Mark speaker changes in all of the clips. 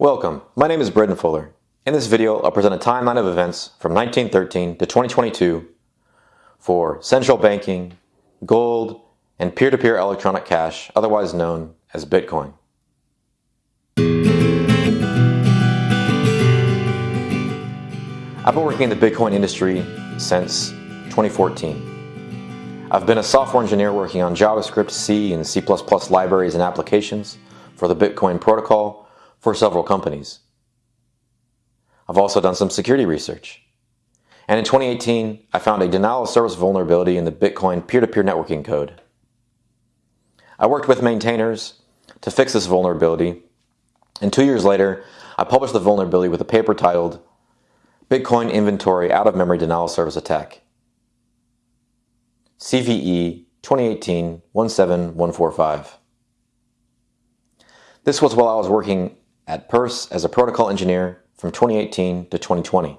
Speaker 1: Welcome, my name is Braydon Fuller. In this video, I'll present a timeline of events from 1913 to 2022 for central banking, gold, and peer-to-peer electronic cash, otherwise known as Bitcoin. I've been working in the Bitcoin industry since 2014. I've been a software engineer working on JavaScript, C, and C++ libraries and applications for the Bitcoin protocol for several companies. I've also done some security research. And in 2018, I found a denial of service vulnerability in the Bitcoin peer-to-peer networking code. I worked with maintainers to fix this vulnerability, and two years later, I published the vulnerability with a paper titled Bitcoin Inventory Out-of-Memory Denial of Service Attack. CVE 2018-17145. This was while I was working at Purse as a protocol engineer from 2018 to 2020,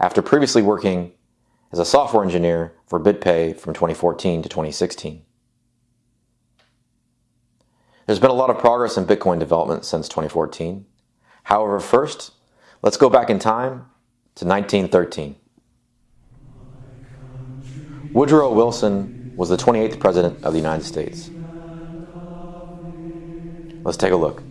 Speaker 1: after previously working as a software engineer for BitPay from 2014 to 2016. There's been a lot of progress in Bitcoin development since 2014. However, first, let's go back in time to 1913. Woodrow Wilson was the 28th President of the United States. Let's take a look.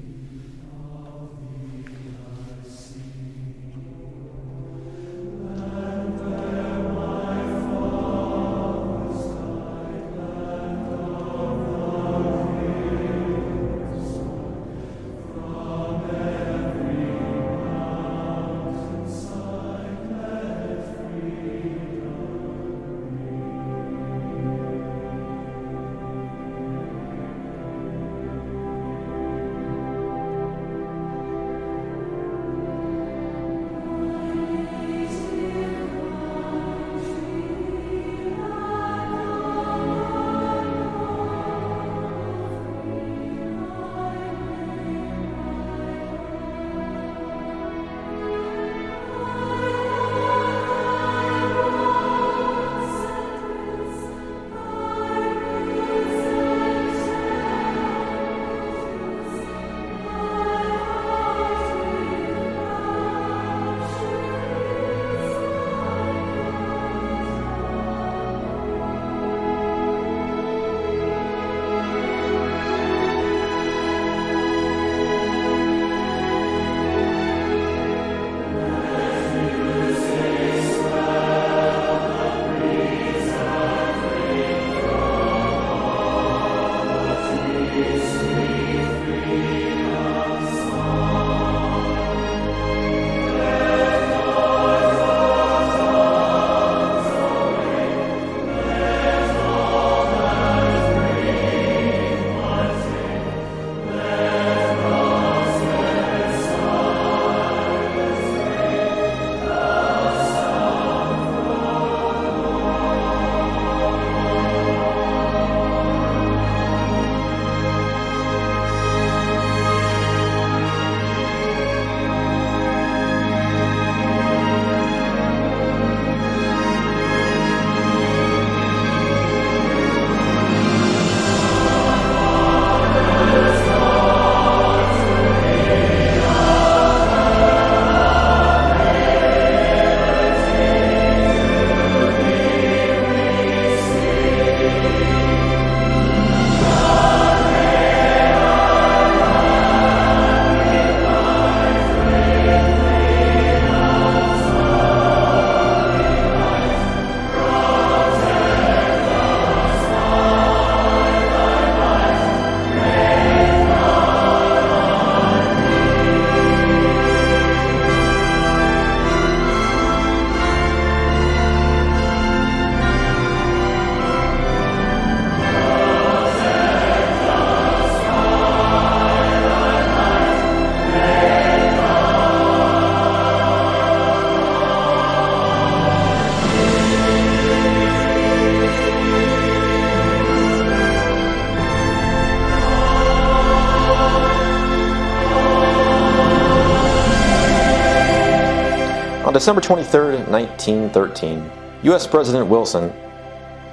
Speaker 1: December 23, 1913, U.S. President Wilson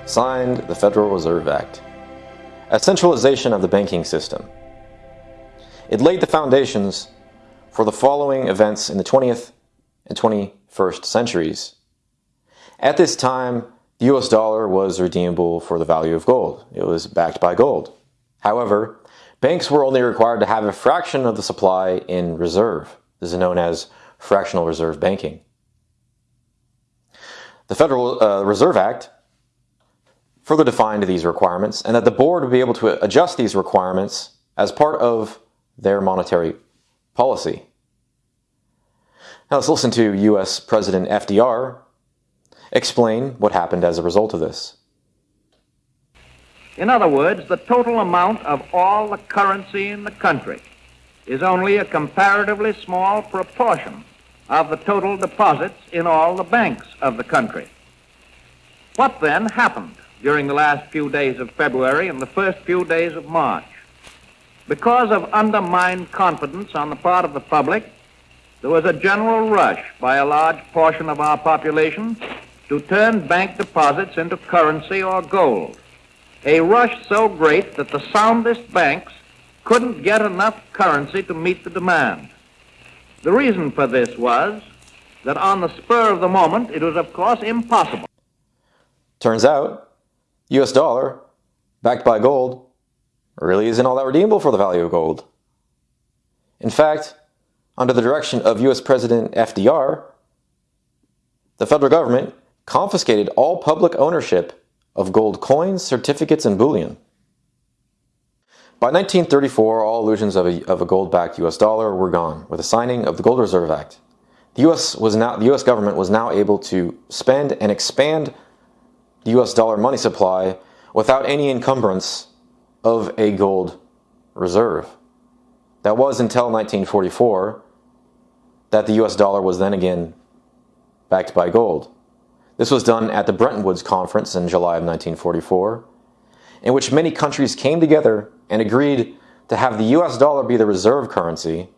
Speaker 1: signed the Federal Reserve Act, a centralization of the banking system. It laid the foundations for the following events in the 20th and 21st centuries. At this time, the US dollar was redeemable for the value of gold. It was backed by gold. However, banks were only required to have a fraction of the supply in reserve. This is known as fractional reserve banking. The Federal uh, Reserve Act further defined these requirements and that the board would be able to adjust these requirements as part of their monetary policy. Now let's listen to US President FDR explain what happened as a result of this.
Speaker 2: In other words, the total amount of all the currency in the country is only a comparatively small proportion of the total deposits in all the banks of the country. What then happened during the last few days of February and the first few days of March? Because of undermined confidence on the part of the public, there was a general rush by a large portion of our population to turn bank deposits into currency or gold. A rush so great that the soundest banks couldn't get enough currency to meet the demand. The reason for this was that on the spur of the moment, it was of course impossible.
Speaker 1: Turns out, US dollar, backed by gold, really isn't all that redeemable for the value of gold. In fact, under the direction of US President FDR, the federal government confiscated all public ownership of gold coins, certificates, and bullion. By 1934, all illusions of a, of a gold-backed US dollar were gone with the signing of the Gold Reserve Act. The US, was now, the US government was now able to spend and expand the US dollar money supply without any encumbrance of a gold reserve. That was until 1944 that the US dollar was then again backed by gold. This was done at the Bretton Woods Conference in July of 1944, in which many countries came together and agreed to have the US dollar be the reserve currency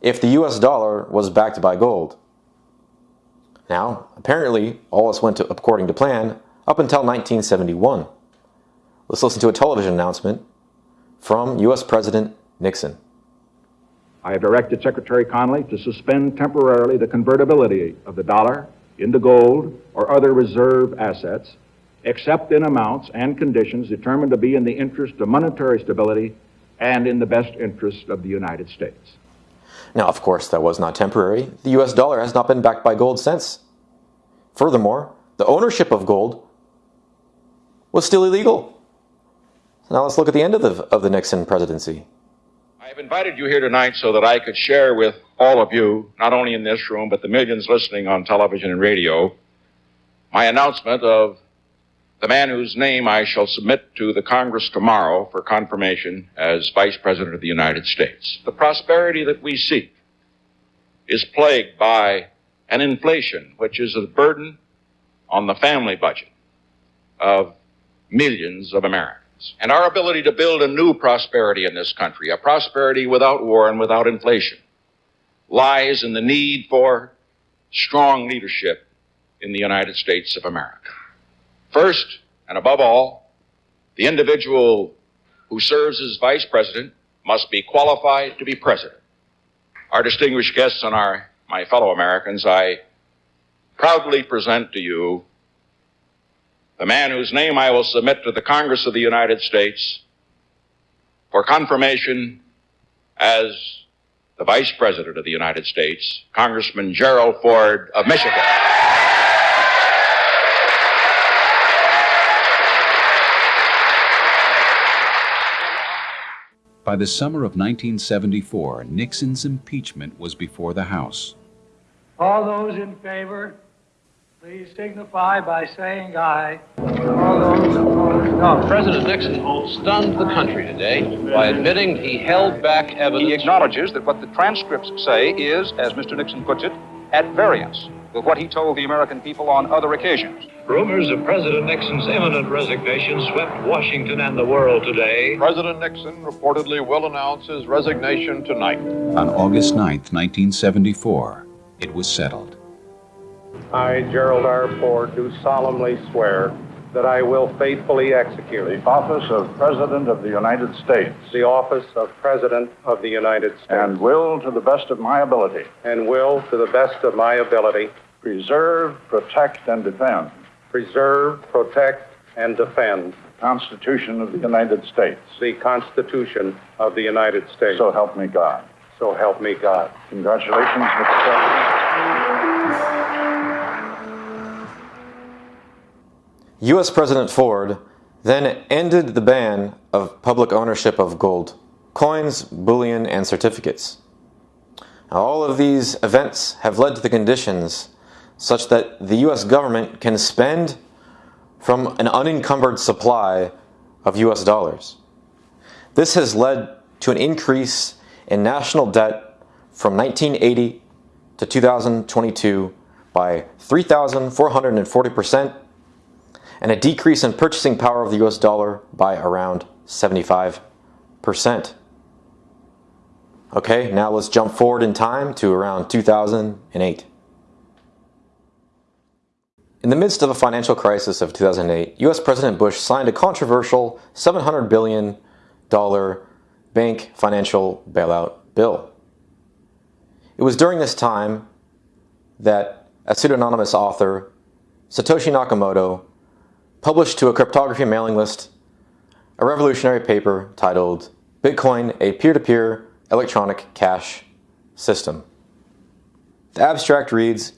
Speaker 1: if the US dollar was backed by gold. Now, apparently, all this went to, according to plan up until 1971. Let's listen to a television announcement from U.S. President Nixon.
Speaker 3: I have directed Secretary Connally to suspend temporarily the convertibility of the dollar into gold or other reserve assets, except in amounts and conditions determined to be in the interest of monetary stability and in the best interest of the United States.
Speaker 1: Now, of course, that was not temporary. The US dollar has not been backed by gold since. Furthermore, the ownership of gold was still illegal. So now let's look at the end of the, of the Nixon presidency.
Speaker 4: I have invited you here tonight so that I could share with all of you, not only in this room, but the millions listening on television and radio, my announcement of the man whose name I shall submit to the Congress tomorrow for confirmation as Vice President of the United States. The prosperity that we seek is plagued by an inflation which is a burden on the family budget of millions of Americans. And our ability to build a new prosperity in this country, a prosperity without war and without inflation, lies in the need for strong leadership in the United States of America. First, and above all, the individual who serves as vice president must be qualified to be president. Our distinguished guests and our, my fellow Americans, I proudly present to you the man whose name I will submit to the Congress of the United States for confirmation as the Vice President of the United States, Congressman Gerald Ford of Michigan.
Speaker 5: By the summer of 1974, Nixon's impeachment was before the House.
Speaker 6: All those in favor, please signify by saying aye. All those opposed, no.
Speaker 7: President Nixon stunned the country today by admitting he held back evidence.
Speaker 8: He acknowledges that what the transcripts say is, as Mr. Nixon puts it, at variance with what he told the American people on other occasions.
Speaker 9: Rumors of President Nixon's imminent resignation swept Washington and the world today.
Speaker 10: President Nixon reportedly will announce his resignation tonight.
Speaker 5: On August 9, 1974, it was settled.
Speaker 11: I, Gerald R. Ford, do solemnly swear that I will faithfully execute
Speaker 12: the office of President of the United States
Speaker 11: the office of President of the United States
Speaker 12: and will, to the best of my ability,
Speaker 11: and will, to the best of my ability,
Speaker 12: preserve, protect, and defend
Speaker 11: preserve, protect, and defend
Speaker 12: the Constitution of the United States.
Speaker 11: the Constitution of the United States.
Speaker 12: So help me God.
Speaker 11: So help me God.
Speaker 12: Congratulations, Mr. President.
Speaker 1: U.S. President Ford then ended the ban of public ownership of gold, coins, bullion, and certificates. Now, all of these events have led to the conditions such that the U.S. government can spend from an unencumbered supply of U.S. dollars. This has led to an increase in national debt from 1980 to 2022 by 3,440%, and a decrease in purchasing power of the US dollar by around 75%. Okay, now let's jump forward in time to around 2008. In the midst of a financial crisis of 2008, US President Bush signed a controversial $700 billion bank financial bailout bill. It was during this time that a pseudonymous author, Satoshi Nakamoto, published to a cryptography mailing list a revolutionary paper titled Bitcoin, a peer-to-peer electronic cash system. The abstract reads,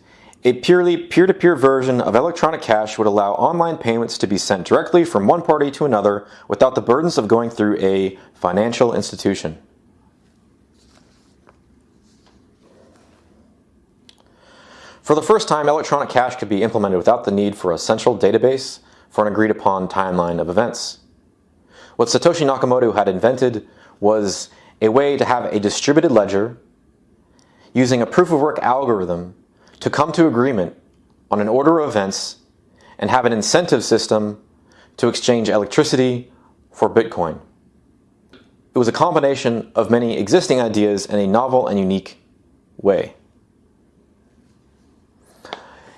Speaker 1: a purely peer-to-peer version of electronic cash would allow online payments to be sent directly from one party to another without the burdens of going through a financial institution. For the first time, electronic cash could be implemented without the need for a central database for an agreed upon timeline of events. What Satoshi Nakamoto had invented was a way to have a distributed ledger using a proof of work algorithm to come to agreement on an order of events and have an incentive system to exchange electricity for Bitcoin. It was a combination of many existing ideas in a novel and unique way.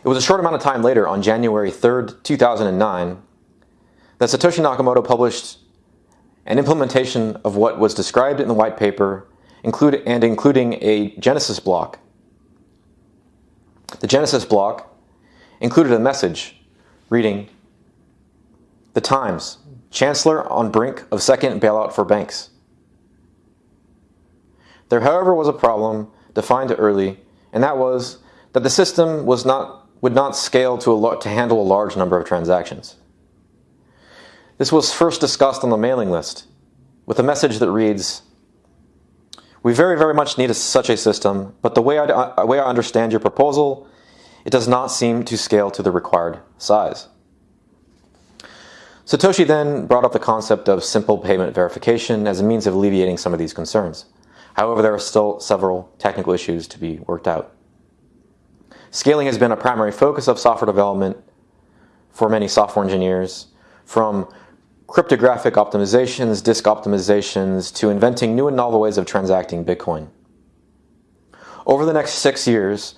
Speaker 1: It was a short amount of time later, on January 3rd, 2009, that Satoshi Nakamoto published an implementation of what was described in the white paper include, and including a Genesis block. The Genesis block included a message reading, The Times, Chancellor on brink of second bailout for banks. There, however, was a problem defined early, and that was that the system was not would not scale to, a, to handle a large number of transactions. This was first discussed on the mailing list with a message that reads, We very, very much need a, such a system, but the way I, uh, way I understand your proposal, it does not seem to scale to the required size. Satoshi then brought up the concept of simple payment verification as a means of alleviating some of these concerns. However, there are still several technical issues to be worked out. Scaling has been a primary focus of software development for many software engineers, from cryptographic optimizations, disk optimizations, to inventing new and novel ways of transacting Bitcoin. Over the next six years,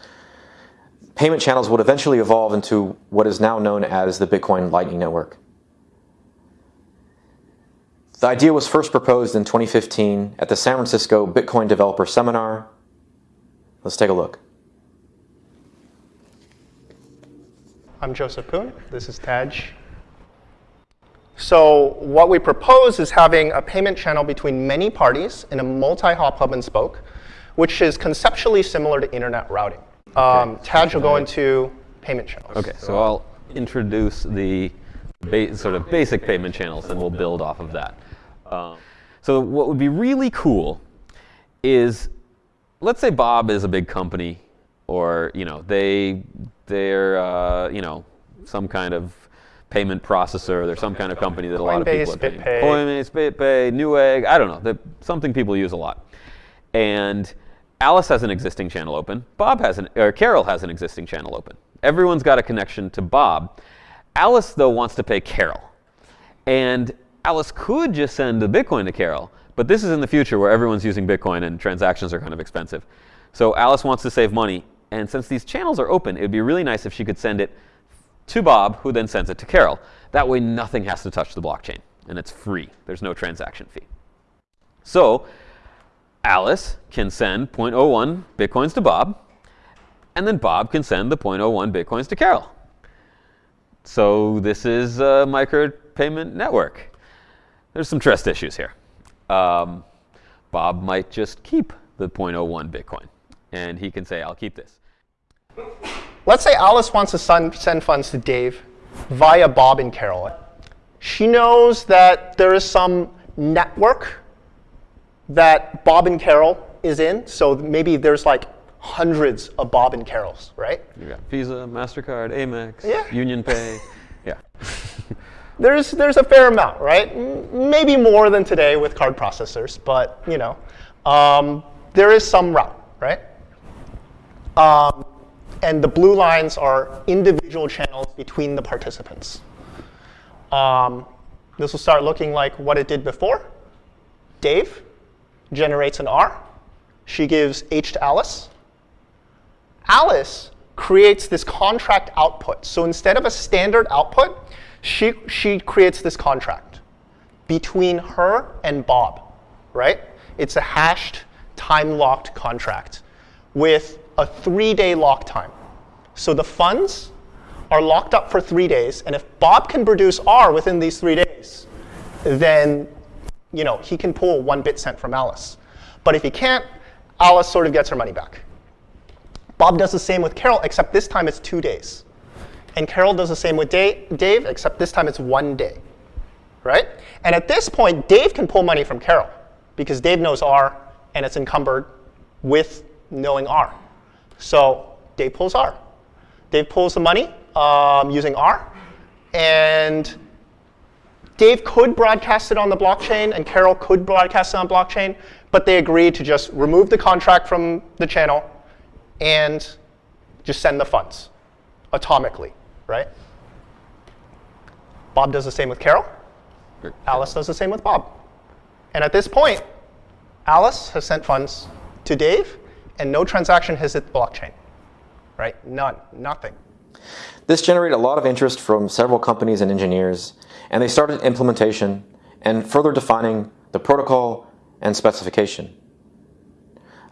Speaker 1: payment channels would eventually evolve into what is now known as the Bitcoin Lightning Network. The idea was first proposed in 2015 at the San Francisco Bitcoin Developer Seminar. Let's take a look.
Speaker 13: I'm Joseph Poon. This is Tadge. So what we propose is having a payment channel between many parties in a multi-hop hub and spoke, which is conceptually similar to internet routing. Um, Tadge will go into payment channels.
Speaker 14: Okay, so I'll introduce the sort of basic payment channels, and we'll build off of that. Um, so what would be really cool is, let's say Bob is a big company, or you know they they're, uh, you know, some kind of payment processor. They're some kind of company that a lot of people are paying.
Speaker 13: BitPay.
Speaker 14: Coinbase, BitPay, Newegg, I don't know. They're something people use a lot. And Alice has an existing channel open. Bob has an, or Carol has an existing channel open. Everyone's got a connection to Bob. Alice, though, wants to pay Carol. And Alice could just send the Bitcoin to Carol, but this is in the future where everyone's using Bitcoin and transactions are kind of expensive. So Alice wants to save money and since these channels are open, it would be really nice if she could send it to Bob, who then sends it to Carol. That way, nothing has to touch the blockchain, and it's free. There's no transaction fee. So, Alice can send 0.01 bitcoins to Bob, and then Bob can send the 0.01 bitcoins to Carol. So this is a micropayment network. There's some trust issues here. Um, Bob might just keep the 0.01 Bitcoin, and he can say, I'll keep this.
Speaker 13: Let's say Alice wants to send funds to Dave via Bob and Carol. She knows that there is some network that Bob and Carol is in. So maybe there's like hundreds of Bob and Carols, right?
Speaker 14: You got Visa, MasterCard, Amex,
Speaker 13: yeah.
Speaker 14: Union Pay. yeah.
Speaker 13: there's, there's a fair amount, right? Maybe more than today with card processors, but you know, um, there is some route, right? Um, and the blue lines are individual channels between the participants. Um, this will start looking like what it did before. Dave generates an R. She gives H to Alice. Alice creates this contract output. So instead of a standard output, she, she creates this contract between her and Bob, right? It's a hashed, time-locked contract with a three-day lock time. So the funds are locked up for three days, and if Bob can produce R within these three days, then you know, he can pull one bit cent from Alice. But if he can't, Alice sort of gets her money back. Bob does the same with Carol, except this time it's two days. And Carol does the same with Dave, except this time it's one day. Right? And at this point, Dave can pull money from Carol because Dave knows R and it's encumbered with knowing R. So Dave pulls R. Dave pulls the money um, using R. And Dave could broadcast it on the blockchain and Carol could broadcast it on blockchain, but they agreed to just remove the contract from the channel and just send the funds atomically, right? Bob does the same with Carol. Alice does the same with Bob. And at this point, Alice has sent funds to Dave, and no transaction has hit the blockchain, right? None, nothing.
Speaker 1: This generated a lot of interest from several companies and engineers, and they started implementation and further defining the protocol and specification.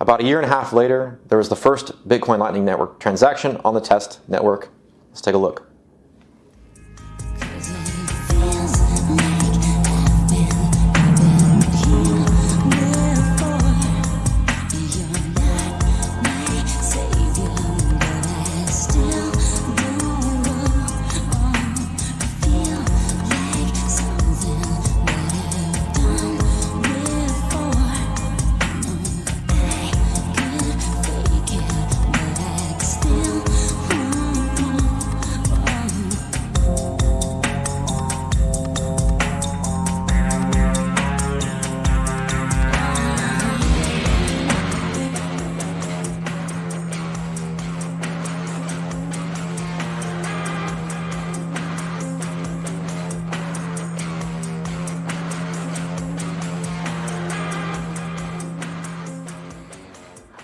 Speaker 1: About a year and a half later, there was the first Bitcoin Lightning Network transaction on the test network. Let's take a look.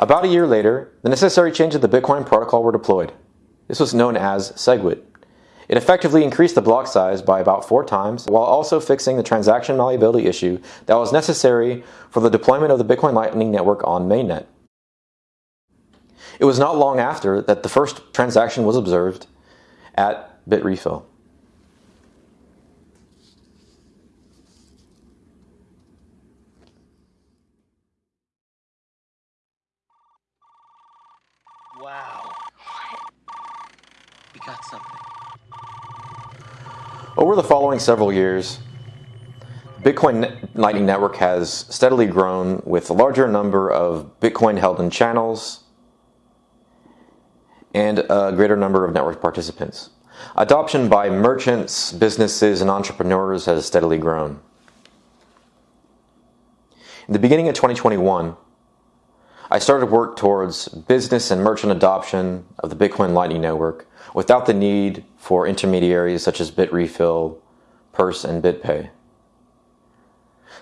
Speaker 1: About a year later, the necessary changes to the Bitcoin protocol were deployed. This was known as SegWit. It effectively increased the block size by about four times while also fixing the transaction malleability issue that was necessary for the deployment of the Bitcoin Lightning Network on mainnet. It was not long after that the first transaction was observed at Bitrefill. Over the following several years, Bitcoin Lightning Network has steadily grown with a larger number of Bitcoin held in channels and a greater number of network participants. Adoption by merchants, businesses, and entrepreneurs has steadily grown. In the beginning of 2021, I started work towards business and merchant adoption of the Bitcoin Lightning Network without the need for intermediaries such as Bitrefill, Purse, and BitPay.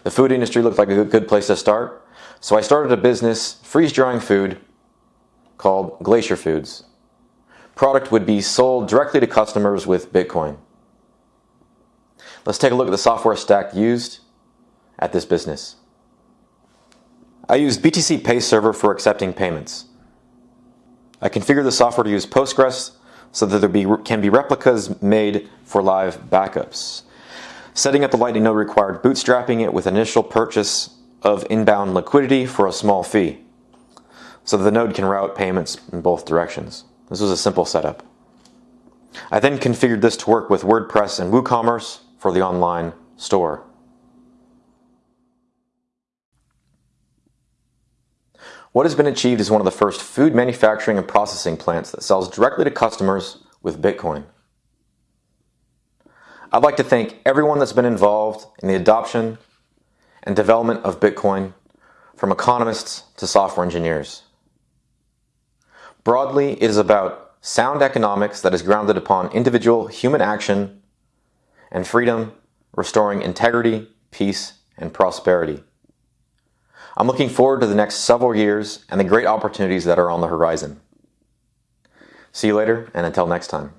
Speaker 1: The food industry looked like a good place to start, so I started a business freeze drying food called Glacier Foods. product would be sold directly to customers with Bitcoin. Let's take a look at the software stack used at this business. I use BTC Pay Server for accepting payments. I configure the software to use Postgres so that there be, can be replicas made for live backups. Setting up the Lightning node required bootstrapping it with initial purchase of inbound liquidity for a small fee so that the node can route payments in both directions. This was a simple setup. I then configured this to work with WordPress and WooCommerce for the online store. What has been achieved is one of the first food manufacturing and processing plants that sells directly to customers with Bitcoin. I'd like to thank everyone that's been involved in the adoption and development of Bitcoin, from economists to software engineers. Broadly, it is about sound economics that is grounded upon individual human action and freedom, restoring integrity, peace, and prosperity. I'm looking forward to the next several years and the great opportunities that are on the horizon. See you later, and until next time.